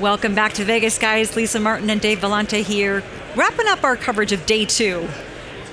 Welcome back to Vegas, guys. Lisa Martin and Dave Vellante here, wrapping up our coverage of day two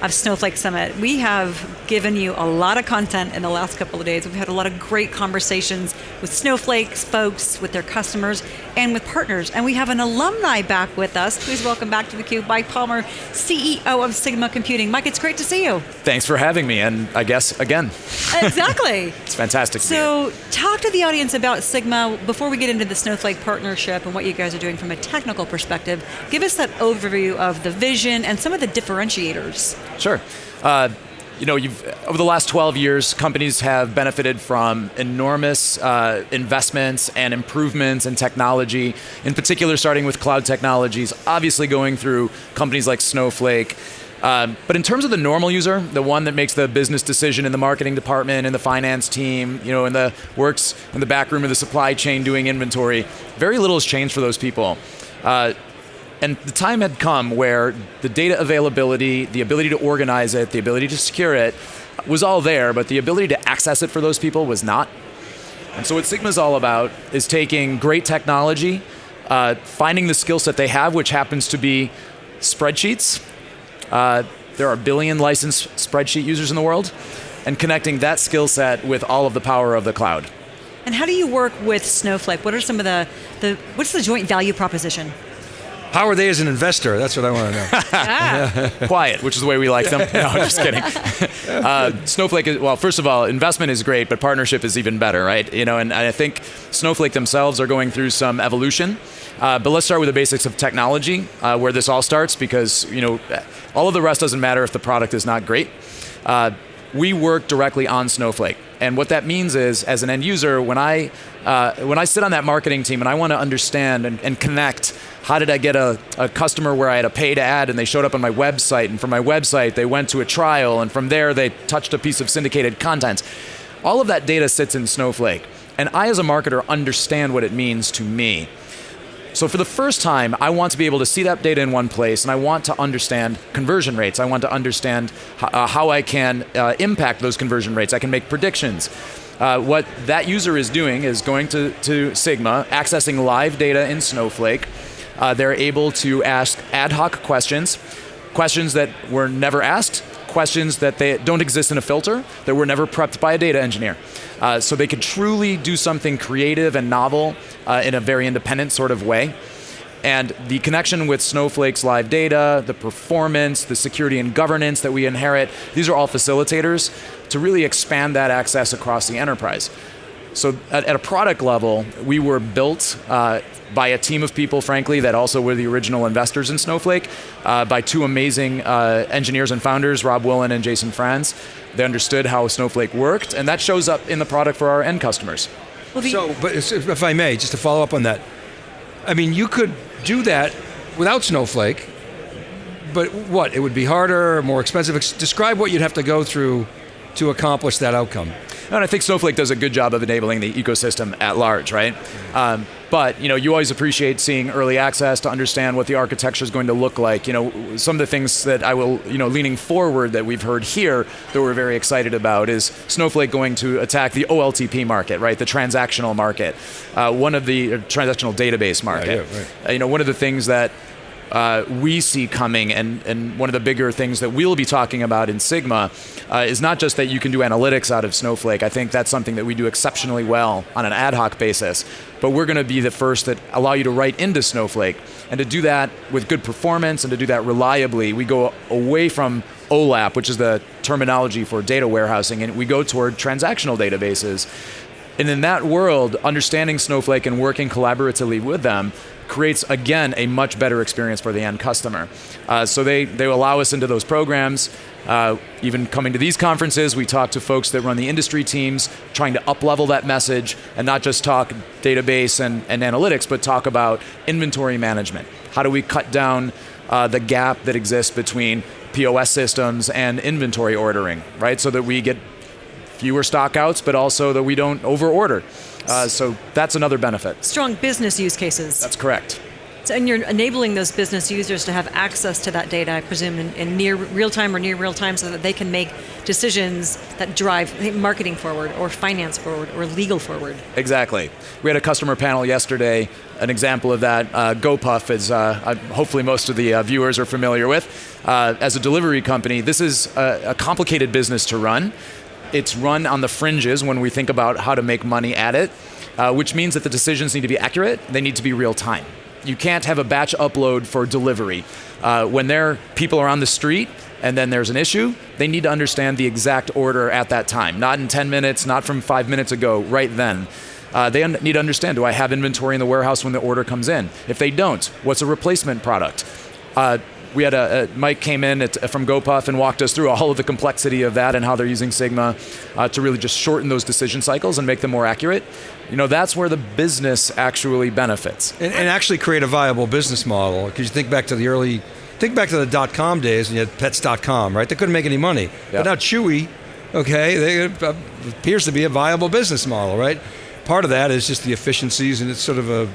of Snowflake Summit. We have given you a lot of content in the last couple of days. We've had a lot of great conversations with Snowflake's folks, with their customers, and with partners. And we have an alumni back with us. Please welcome back to theCUBE Mike Palmer, CEO of Sigma Computing. Mike, it's great to see you. Thanks for having me, and I guess again. Exactly. it's fantastic So talk to the audience about Sigma before we get into the Snowflake partnership and what you guys are doing from a technical perspective. Give us that overview of the vision and some of the differentiators. Sure. Uh, you know, over the last 12 years, companies have benefited from enormous uh, investments and improvements in technology, in particular starting with cloud technologies, obviously going through companies like Snowflake, um, but in terms of the normal user, the one that makes the business decision in the marketing department, in the finance team, you know, in the works in the back room of the supply chain doing inventory, very little has changed for those people. Uh, and the time had come where the data availability, the ability to organize it, the ability to secure it, was all there, but the ability to access it for those people was not. And so what Sigma's all about is taking great technology, uh, finding the skill set they have, which happens to be spreadsheets. Uh, there are a billion licensed spreadsheet users in the world, and connecting that skill set with all of the power of the cloud. And how do you work with Snowflake? What are some of the, the what's the joint value proposition? How are they as an investor? That's what I want to know. ah. Quiet, which is the way we like them. No, I'm just kidding. Uh, Snowflake is, well, first of all, investment is great, but partnership is even better, right? You know, and I think Snowflake themselves are going through some evolution. Uh, but let's start with the basics of technology, uh, where this all starts, because you know, all of the rest doesn't matter if the product is not great. Uh, we work directly on Snowflake. And what that means is, as an end user, when I, uh, when I sit on that marketing team and I want to understand and, and connect, how did I get a, a, customer where I had a paid ad and they showed up on my website, and from my website they went to a trial, and from there they touched a piece of syndicated content. All of that data sits in Snowflake. And I, as a marketer, understand what it means to me. So for the first time, I want to be able to see that data in one place, and I want to understand conversion rates. I want to understand uh, how I can uh, impact those conversion rates. I can make predictions. Uh, what that user is doing is going to, to Sigma, accessing live data in Snowflake. Uh, they're able to ask ad hoc questions, questions that were never asked, questions that they don't exist in a filter, that were never prepped by a data engineer. Uh, so they could truly do something creative and novel uh, in a very independent sort of way. And the connection with Snowflake's live data, the performance, the security and governance that we inherit, these are all facilitators to really expand that access across the enterprise. So at, at a product level, we were built uh, by a team of people, frankly, that also were the original investors in Snowflake, uh, by two amazing uh, engineers and founders, Rob Woollen and Jason Frantz. They understood how Snowflake worked, and that shows up in the product for our end customers. so, but if I may, just to follow up on that, I mean, you could do that without Snowflake, but what? It would be harder, more expensive. Describe what you'd have to go through to accomplish that outcome. And I think Snowflake does a good job of enabling the ecosystem at large, right? Um, but you know, you always appreciate seeing early access to understand what the architecture is going to look like. You know, some of the things that I will, you know, leaning forward that we've heard here that we're very excited about is Snowflake going to attack the OLTP market, right? The transactional market, uh, one of the uh, transactional database market. Yeah, yeah, right. uh, you know, one of the things that uh, we see coming, and, and one of the bigger things that we'll be talking about in Sigma uh, is not just that you can do analytics out of Snowflake. I think that's something that we do exceptionally well on an ad hoc basis. But we're going to be the first that allow you to write into Snowflake. And to do that with good performance and to do that reliably, we go away from OLAP, which is the terminology for data warehousing, and we go toward transactional databases. And in that world, understanding Snowflake and working collaboratively with them creates, again, a much better experience for the end customer. Uh, so they, they allow us into those programs. Uh, even coming to these conferences, we talk to folks that run the industry teams, trying to up-level that message and not just talk database and, and analytics, but talk about inventory management. How do we cut down uh, the gap that exists between POS systems and inventory ordering, right? So that we get fewer stockouts, but also that we don't over-order. Uh, so that's another benefit. Strong business use cases. That's correct. So, and you're enabling those business users to have access to that data, I presume, in, in near real time or near real time, so that they can make decisions that drive marketing forward, or finance forward, or legal forward. Exactly. We had a customer panel yesterday. An example of that, uh, GoPuff, is uh, hopefully most of the uh, viewers are familiar with. Uh, as a delivery company, this is a, a complicated business to run. It's run on the fringes when we think about how to make money at it, uh, which means that the decisions need to be accurate. They need to be real time you can't have a batch upload for delivery. Uh, when there people are on the street and then there's an issue, they need to understand the exact order at that time. Not in 10 minutes, not from five minutes ago, right then. Uh, they need to understand, do I have inventory in the warehouse when the order comes in? If they don't, what's a replacement product? We had a, a, Mike came in at, from GoPuff and walked us through all of the complexity of that and how they're using Sigma uh, to really just shorten those decision cycles and make them more accurate. You know that's where the business actually benefits. And, and actually create a viable business model because you think back to the early think back to the dot-com days and you had pets.com right? They couldn't make any money. Yep. but now chewy okay they, uh, appears to be a viable business model right? Part of that is just the efficiencies and it's sort of a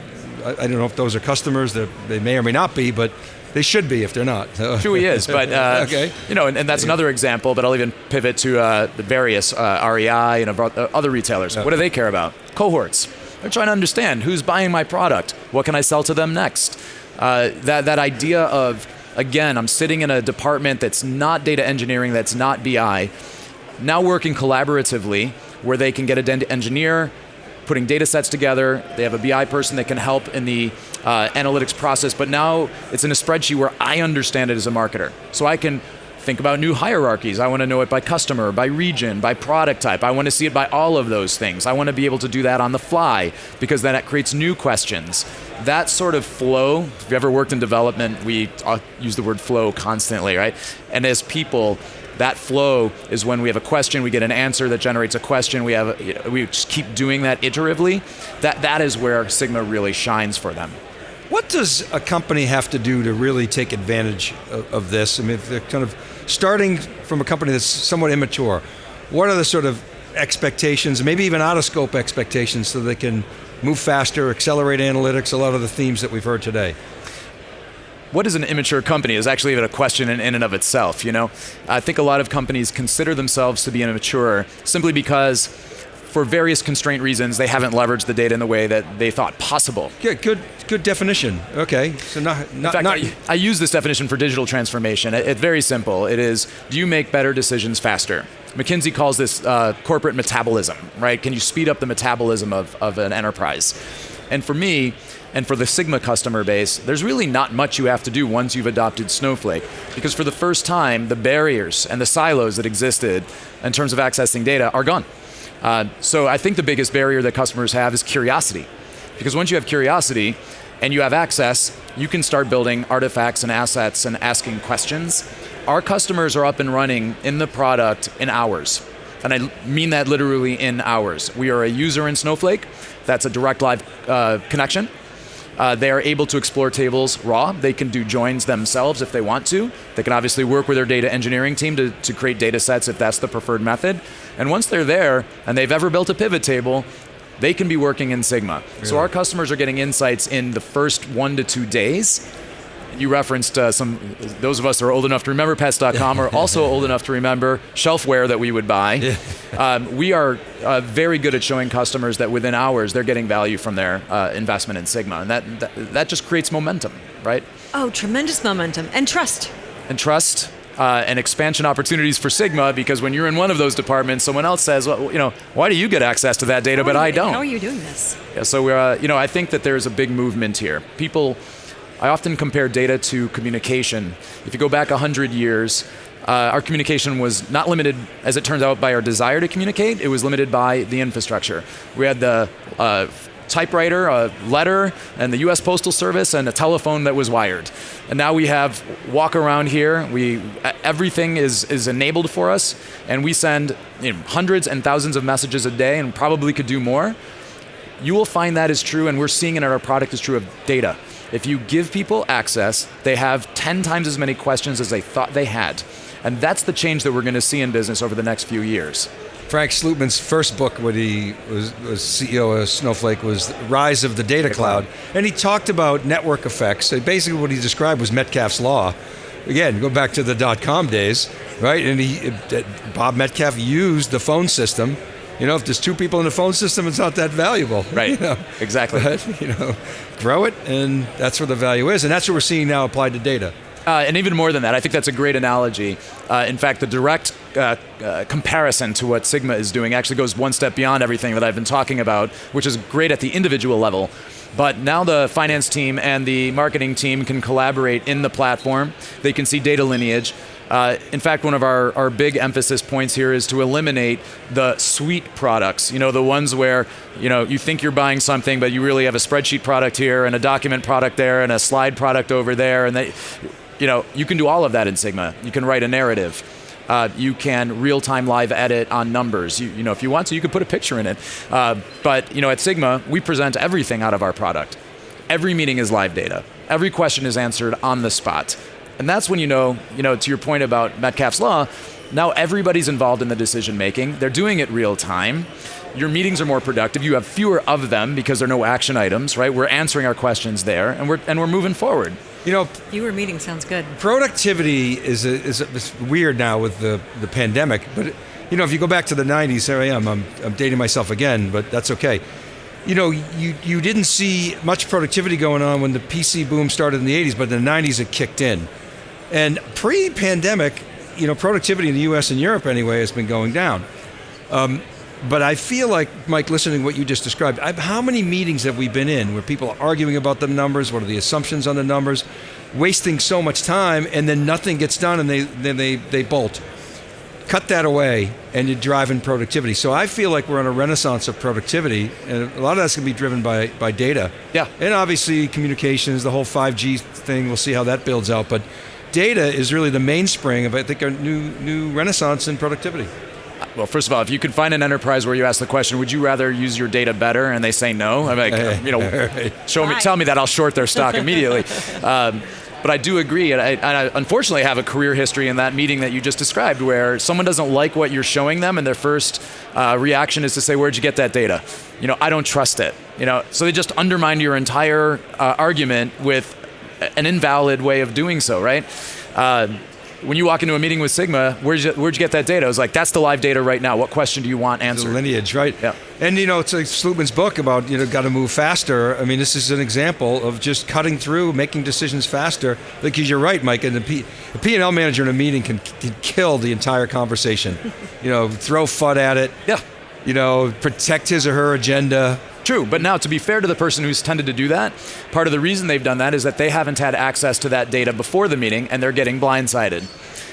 I, I don't know if those are customers that they may or may not be but they should be if they're not. Chewy is, but uh, okay. you know, and, and, that's another example. But I'll even pivot to uh, the various uh, REI and uh, other retailers. What do they care about? Cohorts. They're trying to understand who's buying my product. What can I sell to them next? Uh, that that idea of again, I'm sitting in a department that's not data engineering, that's not BI, now working collaboratively, where they can get an engineer putting data sets together. They have a BI person that can help in the uh, analytics process, but now it's in a spreadsheet where I understand it as a marketer. So I can think about new hierarchies. I want to know it by customer, by region, by product type. I want to see it by all of those things. I want to be able to do that on the fly because then it creates new questions. That sort of flow, if you've ever worked in development, we uh, use the word flow constantly, right? And as people, that flow is when we have a question, we get an answer that generates a question. We have we just keep doing that iteratively. That that is where Sigma really shines for them. What does a company have to do to really take advantage of, of this? I mean, if they're kind of starting from a company that's somewhat immature, what are the sort of expectations, maybe even out of scope expectations, so they can move faster, accelerate analytics, a lot of the themes that we've heard today? What is an immature company is actually even a question in, in and of itself. You know, I think a lot of companies consider themselves to be immature simply because for various constraint reasons, they haven't leveraged the data in the way that they thought possible. Yeah, good, good definition. Okay, so not, not, fact, not I, I, use this definition for digital transformation. It, it's very simple. It is: Do you make better decisions faster? McKinsey calls this uh, corporate metabolism. Right? Can you speed up the metabolism of, of an enterprise? And for me, and for the Sigma customer base, there's really not much you have to do once you've adopted Snowflake. Because for the first time, the barriers and the silos that existed in terms of accessing data are gone. Uh, so I think the biggest barrier that customers have is curiosity. Because once you have curiosity and you have access, you can start building artifacts and assets and asking questions. Our customers are up and running in the product in hours. And I mean that literally in hours. We are a user in Snowflake. That's a direct live uh, connection. Uh, they are able to explore tables raw. They can do joins themselves if they want to. They can obviously work with their data engineering team to, to create data sets if that's the preferred method. And once they're there and they've ever built a pivot table, they can be working in Sigma. Really? So our customers are getting insights in the first one to two days you referenced uh, some, those of us that are old enough to remember pets.com are also old enough to remember shelfware that we would buy. Um, we are uh, very good at showing customers that within hours they're getting value from their uh, investment in Sigma. And that, that, that, just creates momentum, right? Oh, tremendous momentum. And trust. And trust. Uh, and expansion opportunities for Sigma because when you're in one of those departments, someone else says, well, you know, why do you get access to that data, how but you, I don't? How are you doing this? Yeah, so we're, uh, you know, I think that there's a big movement here. People I often compare data to communication. If you go back 100 years, uh, our communication was not limited, as it turns out, by our desire to communicate, it was limited by the infrastructure. We had the uh, typewriter, a letter, and the US Postal Service, and a telephone that was wired. And now we have walk around here, we, everything is, is enabled for us, and we send you know, hundreds and thousands of messages a day and probably could do more. You will find that is true, and we're seeing it in our product is true of data. If you give people access, they have 10 times as many questions as they thought they had. And that's the change that we're going to see in business over the next few years. Frank Slootman's first book when he was, was CEO of Snowflake was Rise of the Data Cloud. And he talked about network effects. So basically what he described was Metcalfe's Law. Again, go back to the dot-com days, right? And he, uh, Bob Metcalfe used the phone system you know, if there's two people in the phone system, it's not that valuable. Right. You know? Exactly. But, you know, grow it, and that's where the value is, and that's what we're seeing now applied to data. Uh, and even more than that, I think that's a great analogy. Uh, in fact, the direct uh, uh, comparison to what Sigma is doing actually goes one step beyond everything that I've been talking about, which is great at the individual level. But now the finance team and the marketing team can collaborate in the platform. They can see data lineage. Uh, in fact, one of our, our big emphasis points here is to eliminate the suite products. You know, the ones where you know you think you're buying something, but you really have a spreadsheet product here and a document product there and a slide product over there, and they, you know, you can do all of that in Sigma. You can write a narrative. Uh, you can real-time live edit on numbers. You, you, know, if you want to, you could put a picture in it. Uh, but you know, at Sigma, we present everything out of our product. Every meeting is live data. Every question is answered on the spot. And that's when you know, you know, to your point about Metcalfe's law, now everybody's involved in the decision making. They're doing it real time. Your meetings are more productive. You have fewer of them because there are no action items, right? We're answering our questions there, and we're and we're moving forward. You know, fewer meetings sounds good. Productivity is a, is, a, is weird now with the the pandemic, but you know, if you go back to the '90s, there I am. I'm, I'm dating myself again, but that's okay you know, you, you didn't see much productivity going on when the PC boom started in the 80s, but in the 90s it kicked in. And pre-pandemic, you know, productivity in the U.S. and Europe anyway has been going down. Um, but I feel like, Mike, listening to what you just described, I, how many meetings have we been in where people are arguing about the numbers, what are the assumptions on the numbers, wasting so much time, and then nothing gets done and they, then they, they bolt. Cut that away and you're driving productivity. So I feel like we're on a renaissance of productivity, and a lot of that's going to be driven by, by data. Yeah. And obviously communications, the whole 5G thing, we'll see how that builds out. But data is really the mainspring of, I think, a new, new renaissance in productivity. Well, first of all, if you could find an enterprise where you ask the question, would you rather use your data better, and they say no, I'm like, you know, show me, tell me that, I'll short their stock immediately. Um, but I do agree, and I, and I, unfortunately have a career history in that meeting that you just described, where someone doesn't like what you're showing them, and their first uh, reaction is to say, "Where'd you get that data?" You know, I don't trust it. You know, so they just undermine your entire uh, argument with an invalid way of doing so, right? Uh, when you walk into a meeting with Sigma, where'd you, where'd you get that data? I was like, that's the live data right now. What question do you want answered? The lineage, right? Yeah. And you know, it's like Slootman's book about you know got to move faster. I mean, this is an example of just cutting through, making decisions faster. Because you're right, Mike. And the P, a P&L manager in a meeting can, can kill the entire conversation. you know, throw FUD at it. Yeah. You know, protect his or her agenda. True, but now to be fair to the person who's tended to do that, part of the reason they've done that is that they haven't had access to that data before the meeting and they're getting blindsided.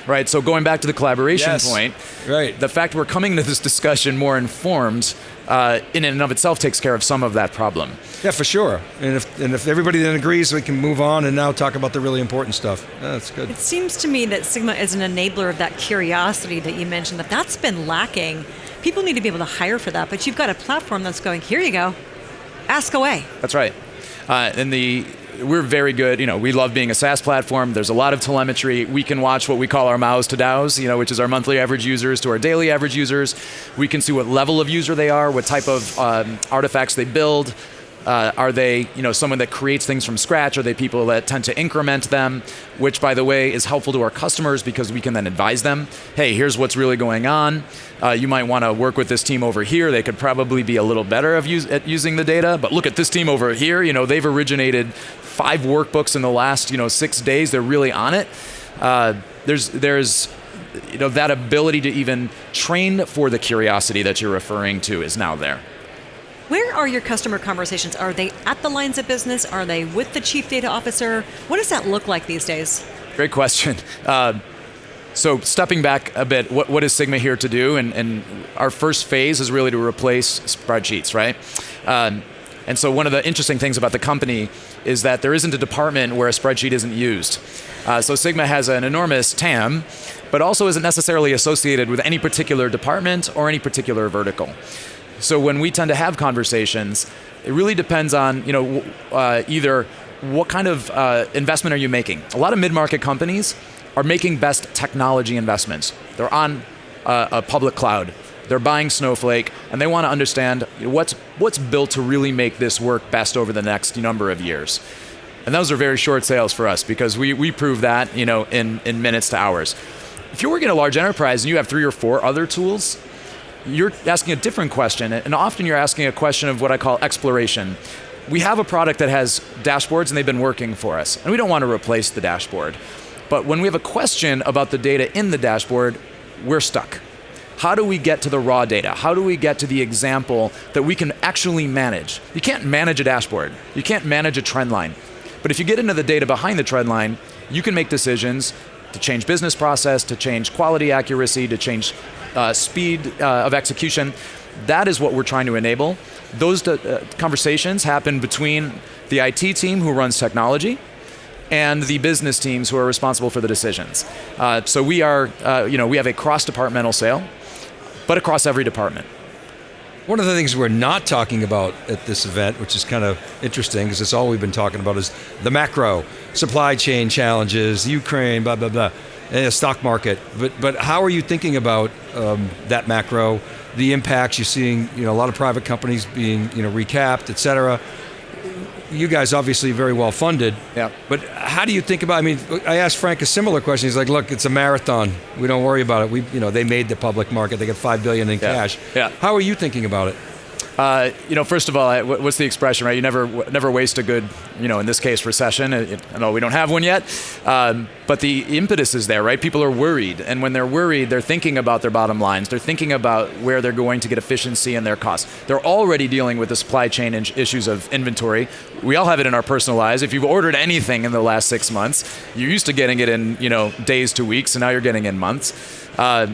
Right, so going back to the collaboration yes. point, right. the fact we're coming to this discussion more informed uh, in and of itself takes care of some of that problem. Yeah, for sure. And if, and if everybody then agrees, we can move on and now talk about the really important stuff. Yeah, that's good. It seems to me that Sigma is an enabler of that curiosity that you mentioned, that that's been lacking. People need to be able to hire for that, but you've got a platform that's going, here you go, ask away. That's right. Uh, and the we're very good. You know, we love being a SaaS platform. There's a lot of telemetry. We can watch what we call our MAUs to DAUs, you know, which is our monthly average users to our daily average users. We can see what level of user they are, what type of um, artifacts they build, uh, are they, you know, someone that creates things from scratch? Are they people that tend to increment them? Which, by the way, is helpful to our customers because we can then advise them. Hey, here's what's really going on. Uh, you might want to work with this team over here. They could probably be a little better use, at using the data. But look at this team over here. You know, they've originated five workbooks in the last, you know, six days. They're really on it. Uh, there's there's you know that ability to even train for the curiosity that you're referring to is now there. Where are your customer conversations? Are they at the lines of business? Are they with the chief data officer? What does that look like these days? Great question. Uh, so stepping back a bit, what, what is Sigma here to do? And, and, our first phase is really to replace spreadsheets, right? Um, and so one of the interesting things about the company is that there isn't a department where a spreadsheet isn't used. Uh, so Sigma has an enormous TAM, but also isn't necessarily associated with any particular department or any particular vertical. So when we tend to have conversations, it really depends on you know uh, either what kind of uh, investment are you making. A lot of mid-market companies are making best technology investments. They're on uh, a public cloud. They're buying Snowflake, and they want to understand what's what's built to really make this work best over the next number of years. And those are very short sales for us because we, we prove that you know in, in minutes to hours. If you're working in a large enterprise and you have three or four other tools, you're asking a different question, and often you're asking a question of what I call exploration. We have a product that has dashboards and they've been working for us, and we don't want to replace the dashboard. But when we have a question about the data in the dashboard, we're stuck. How do we get to the raw data? How do we get to the example that we can actually manage? You can't manage a dashboard. You can't manage a trend line. But if you get into the data behind the trend line, you can make decisions to change business process, to change quality accuracy, to change uh, speed uh, of execution. That is what we're trying to enable. Those uh, conversations happen between the IT team who runs technology and the business teams who are responsible for the decisions. Uh, so we are, uh, you know, we have a cross-departmental sale, but across every department. One of the things we're not talking about at this event, which is kind of interesting, because it's all we've been talking about, is the macro, supply chain challenges, Ukraine, blah blah blah, the stock market. But but how are you thinking about um, that macro, the impacts you're seeing? You know, a lot of private companies being you know recapped, et cetera you guys obviously very well funded. Yeah. But how do you think about? I mean, I asked Frank a similar question. He's like, "Look, it's a marathon. We don't worry about it. We, you know, they made the public market. They got five billion in yeah. cash. Yeah. How are you thinking about it? Uh, you know, first of all, what's the expression, right? You never, never waste a good, you know, in this case, recession. I know we don't have one yet, um, but the impetus is there, right? People are worried, and when they're worried, they're thinking about their bottom lines. They're thinking about where they're going to get efficiency in their costs. They're already dealing with the supply chain issues of inventory. We all have it in our personal lives. If you've ordered anything in the last six months, you're used to getting it in, you know, days to weeks, and now you're getting in months. Uh,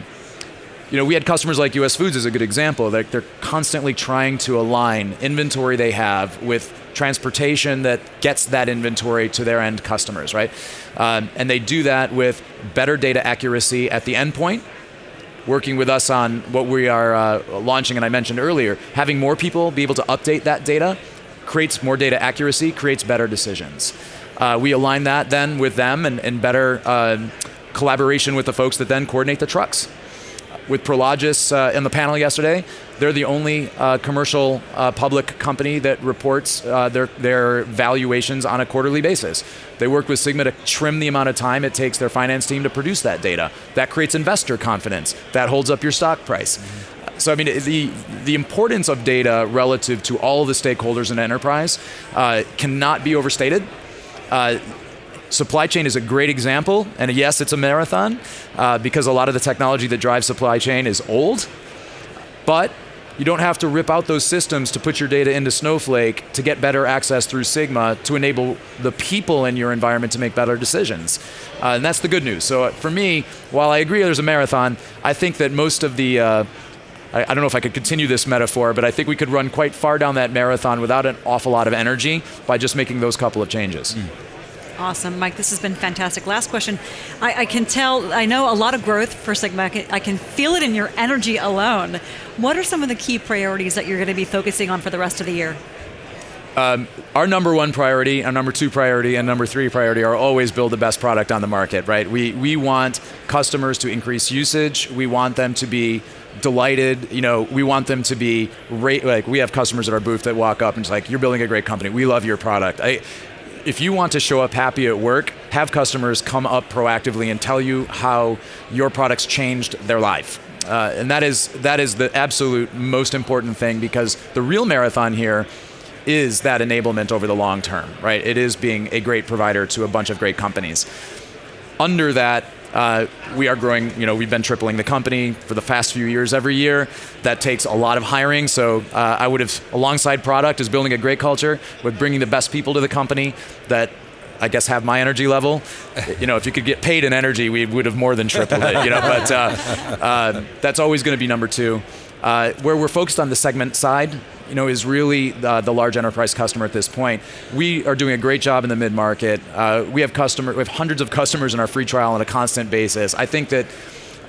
you know, we had customers like US Foods as a good example. They're, they're constantly trying to align inventory they have with transportation that gets that inventory to their end customers, right? Um, and they do that with better data accuracy at the endpoint, working with us on what we are uh, launching, and I mentioned earlier, having more people be able to update that data creates more data accuracy, creates better decisions. Uh, we align that then with them and, and better uh, collaboration with the folks that then coordinate the trucks with Prologis uh, in the panel yesterday. They're the only uh, commercial uh, public company that reports uh, their, their valuations on a quarterly basis. They worked with Sigma to trim the amount of time it takes their finance team to produce that data. That creates investor confidence. That holds up your stock price. So I mean, the the importance of data relative to all the stakeholders in enterprise uh, cannot be overstated. Uh, Supply chain is a great example, and yes, it's a marathon uh, because a lot of the technology that drives supply chain is old, but you don't have to rip out those systems to put your data into Snowflake to get better access through Sigma to enable the people in your environment to make better decisions. Uh, and that's the good news. So uh, for me, while I agree there's a marathon, I think that most of the uh, I, don't know if I could continue this metaphor, but I think we could run quite far down that marathon without an awful lot of energy by just making those couple of changes. Mm. Awesome, Mike. This has been fantastic. Last question. I, I, can tell, I know a lot of growth for Sigma. I can, I can feel it in your energy alone. What are some of the key priorities that you're going to be focusing on for the rest of the year? Um, our number one priority, our number two priority, and number three priority are always build the best product on the market, right? We, we want customers to increase usage. We want them to be delighted. You know, we want them to be like we have customers at our booth that walk up and it's like, "You're building a great company. We love your product." I, if you want to show up happy at work, have customers come up proactively and tell you how your products changed their life. Uh, and that is that is the absolute most important thing because the real marathon here is that enablement over the long term, right? It is being a great provider to a bunch of great companies. Under that, uh, we are growing, you know, we've been tripling the company for the past few years every year. That takes a lot of hiring. So uh, I would have, alongside product, is building a great culture with bringing the best people to the company that I guess have my energy level. You know, if you could get paid in energy, we would have more than tripled it. You know, but uh, uh that's always going to be number two. Uh, where we're focused on the segment side, you know, is really the, the, large enterprise customer at this point. We are doing a great job in the mid market. Uh, we have customer, we have hundreds of customers in our free trial on a constant basis. I think that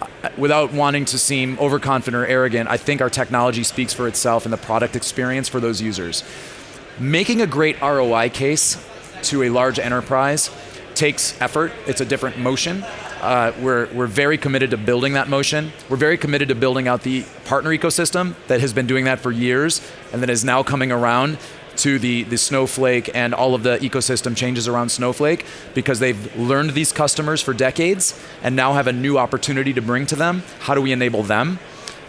uh, without wanting to seem overconfident or arrogant, I think our technology speaks for itself and the product experience for those users. Making a great ROI case to a large enterprise takes effort. It's a different motion. Uh, we're, we're very committed to building that motion. We're very committed to building out the partner ecosystem that has been doing that for years and that is now coming around to the, the Snowflake and all of the ecosystem changes around Snowflake because they've learned these customers for decades and now have a new opportunity to bring to them. How do we enable them?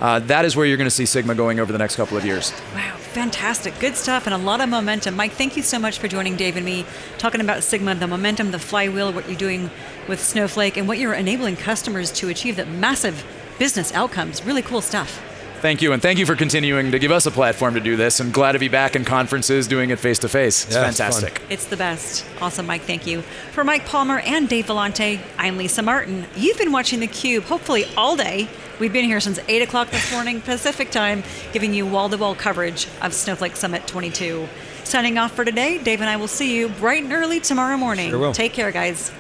Uh, that is where you're going to see Sigma going over the next couple of years. Wow, fantastic. Good stuff and a lot of momentum. Mike, thank you so much for joining Dave and me, talking about Sigma, the momentum, the flywheel, what you're doing with Snowflake, and what you're enabling customers to achieve that massive business outcomes. Really cool stuff. Thank you, and thank you for continuing to give us a platform to do this. And glad to be back in conferences doing it face to face. It's Yeah, fantastic. fun. It's the best. Awesome, Mike. Thank you. For Mike Palmer and Dave Vellante, I'm Lisa Martin. You've been watching theCUBE, hopefully all day. We've been here since 8 o'clock this morning Pacific time, giving you wall-to-wall coverage of Snowflake Summit 22. Signing off for today, Dave and I will see you bright and early tomorrow morning. Sure will. Take care, guys.